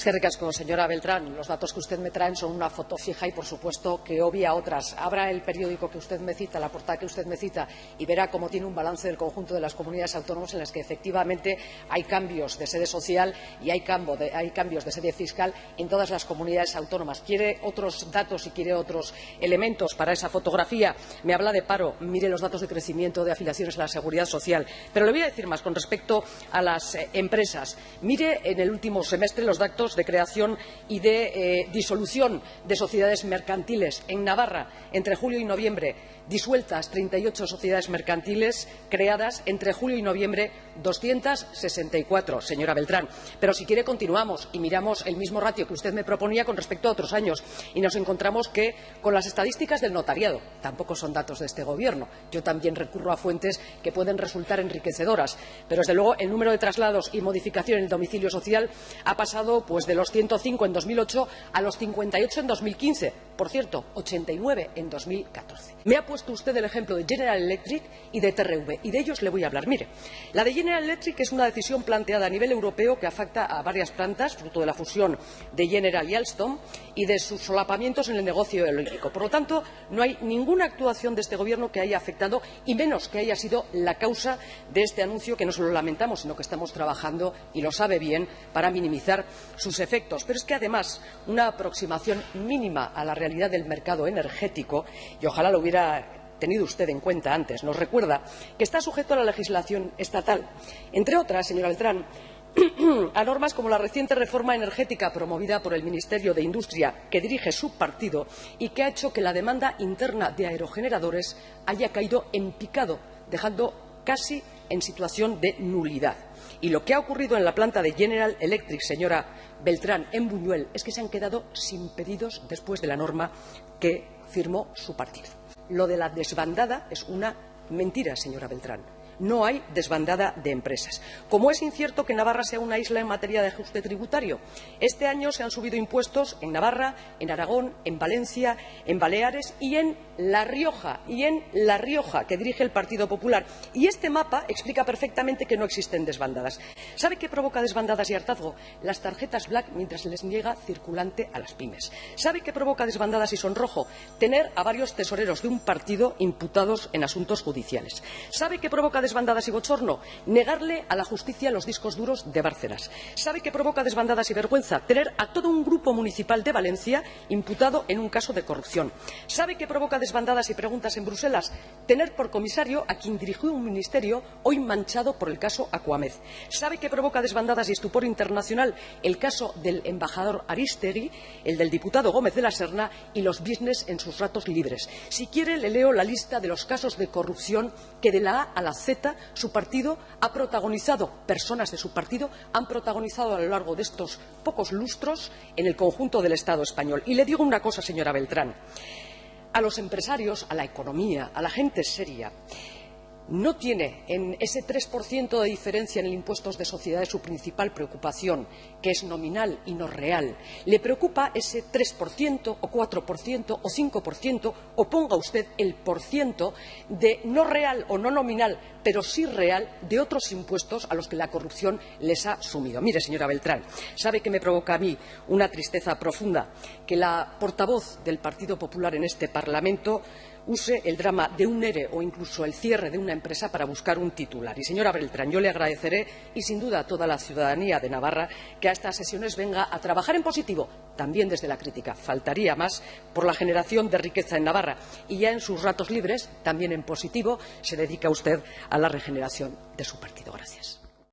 Es que ricasco, señora Beltrán. Los datos que usted me trae son una foto fija y, por supuesto, que obvia otras. Abra el periódico que usted me cita, la portada que usted me cita, y verá cómo tiene un balance del conjunto de las comunidades autónomas en las que efectivamente hay cambios de sede social y hay, hay cambios de sede fiscal en todas las comunidades autónomas. ¿Quiere otros datos y quiere otros elementos para esa fotografía? Me habla de paro. Mire los datos de crecimiento de afiliaciones a la seguridad social. Pero le voy a decir más con respecto a las eh, empresas. Mire en el último semestre los datos de creación y de eh, disolución de sociedades mercantiles en Navarra entre julio y noviembre disueltas 38 sociedades mercantiles creadas entre julio y noviembre 264, señora Beltrán. Pero si quiere continuamos y miramos el mismo ratio que usted me proponía con respecto a otros años y nos encontramos que con las estadísticas del notariado, tampoco son datos de este Gobierno, yo también recurro a fuentes que pueden resultar enriquecedoras, pero desde luego el número de traslados y modificación en el domicilio social ha pasado pues, de los 105 en 2008 a los 58 en 2015, por cierto, 89 en 2014. Me ha puesto usted el ejemplo de General Electric y de TRV, y de ellos le voy a hablar. Mire, la de General Electric es una decisión planteada a nivel europeo que afecta a varias plantas, fruto de la fusión de General y Alstom y de sus solapamientos en el negocio eléctrico. Por lo tanto, no hay ninguna actuación de este Gobierno que haya afectado, y menos que haya sido la causa de este anuncio, que no solo lamentamos, sino que estamos trabajando, y lo sabe bien, para minimizar sus efectos. Pero es que, además, una aproximación mínima a la realidad del mercado energético, y ojalá lo hubiera tenido usted en cuenta antes. Nos recuerda que está sujeto a la legislación estatal. Entre otras, señora Beltrán, a normas como la reciente reforma energética promovida por el Ministerio de Industria, que dirige su partido y que ha hecho que la demanda interna de aerogeneradores haya caído en picado, dejando casi en situación de nulidad. Y lo que ha ocurrido en la planta de General Electric, señora Beltrán, en Buñuel, es que se han quedado sin pedidos después de la norma que firmó su partido. Lo de la desbandada es una mentira, señora Beltrán no hay desbandada de empresas. Como es incierto que Navarra sea una isla en materia de ajuste tributario, este año se han subido impuestos en Navarra, en Aragón, en Valencia, en Baleares y en La Rioja, y en La Rioja, que dirige el Partido Popular. Y este mapa explica perfectamente que no existen desbandadas. ¿Sabe qué provoca desbandadas y hartazgo? Las tarjetas black mientras les niega circulante a las pymes. ¿Sabe qué provoca desbandadas y sonrojo? Tener a varios tesoreros de un partido imputados en asuntos judiciales. ¿Sabe qué provoca desbandadas y bochorno? Negarle a la justicia los discos duros de Bárcenas. ¿Sabe qué provoca desbandadas y vergüenza? Tener a todo un grupo municipal de Valencia imputado en un caso de corrupción. ¿Sabe qué provoca desbandadas y preguntas en Bruselas? Tener por comisario a quien dirigió un ministerio hoy manchado por el caso Acuamez. ¿Sabe qué provoca desbandadas y estupor internacional? El caso del embajador Aristegui, el del diputado Gómez de la Serna y los business en sus ratos libres. Si quiere, le leo la lista de los casos de corrupción que de la A a la Z su partido ha protagonizado, personas de su partido han protagonizado a lo largo de estos pocos lustros en el conjunto del Estado español. Y le digo una cosa, señora Beltrán. A los empresarios, a la economía, a la gente seria, no tiene en ese 3% de diferencia en el impuesto de sociedades su principal preocupación, que es nominal y no real. Le preocupa ese 3% o 4% o 5% o ponga usted el porciento de no real o no nominal, pero sí real, de otros impuestos a los que la corrupción les ha sumido. Mire, señora Beltrán, ¿sabe que me provoca a mí una tristeza profunda que la portavoz del Partido Popular en este Parlamento use el drama de un ERE o incluso el cierre de una empresa para buscar un titular. Y, señora Beltrán, yo le agradeceré, y sin duda a toda la ciudadanía de Navarra, que a estas sesiones venga a trabajar en positivo, también desde la crítica. Faltaría más por la generación de riqueza en Navarra. Y ya en sus ratos libres, también en positivo, se dedica usted a la regeneración de su partido. Gracias.